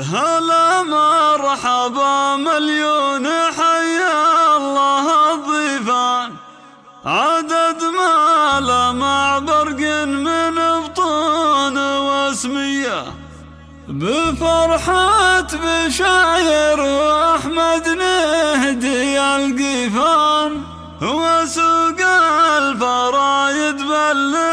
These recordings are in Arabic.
هلا مرحبا مليون حيا الله الضيفان عدد ما لمع برق من بطون واسمية. بفرحة بشاير وأحمد نهدي القيفان وسوق الفرايد بلد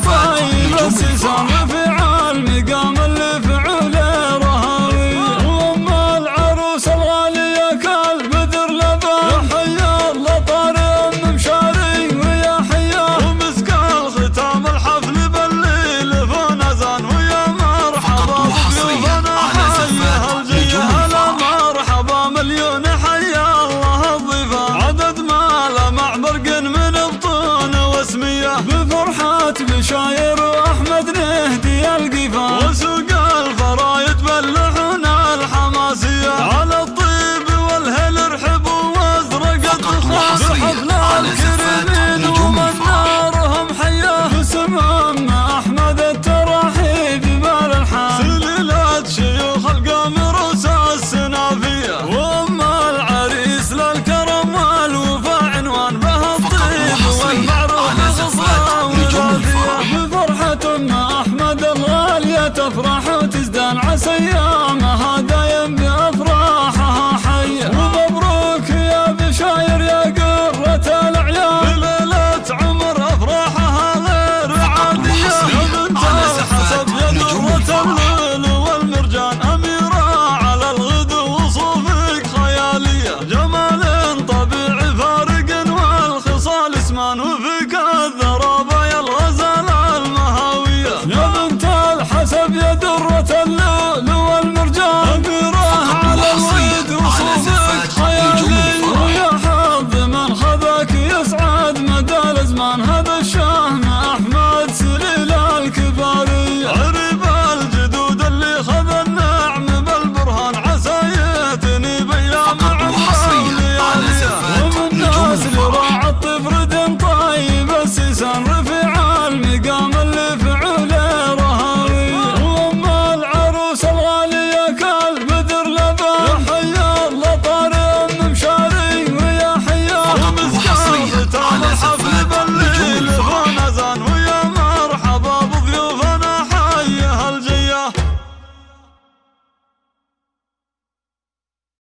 فيروس صار في عالم قام